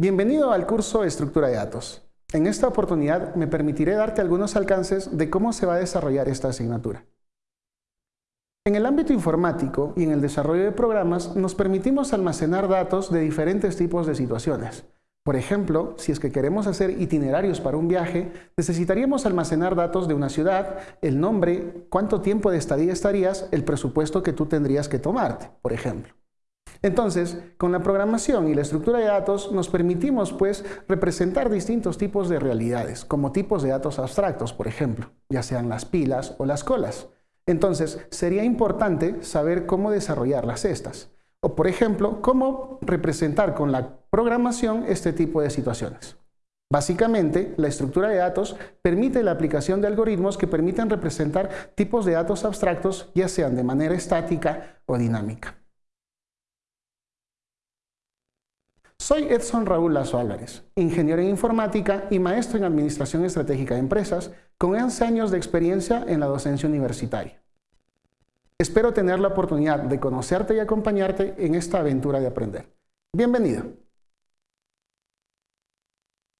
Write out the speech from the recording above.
Bienvenido al curso Estructura de Datos. En esta oportunidad me permitiré darte algunos alcances de cómo se va a desarrollar esta asignatura. En el ámbito informático y en el desarrollo de programas nos permitimos almacenar datos de diferentes tipos de situaciones. Por ejemplo, si es que queremos hacer itinerarios para un viaje, necesitaríamos almacenar datos de una ciudad, el nombre, cuánto tiempo de estadía estarías, el presupuesto que tú tendrías que tomarte, por ejemplo. Entonces, con la programación y la estructura de datos nos permitimos pues representar distintos tipos de realidades, como tipos de datos abstractos, por ejemplo, ya sean las pilas o las colas. Entonces, sería importante saber cómo desarrollarlas estas. O, por ejemplo, cómo representar con la programación este tipo de situaciones. Básicamente, la estructura de datos permite la aplicación de algoritmos que permiten representar tipos de datos abstractos, ya sean de manera estática o dinámica. Soy Edson Raúl Lazo Álvarez, ingeniero en informática y maestro en administración estratégica de empresas, con 11 años de experiencia en la docencia universitaria. Espero tener la oportunidad de conocerte y acompañarte en esta aventura de aprender. Bienvenido.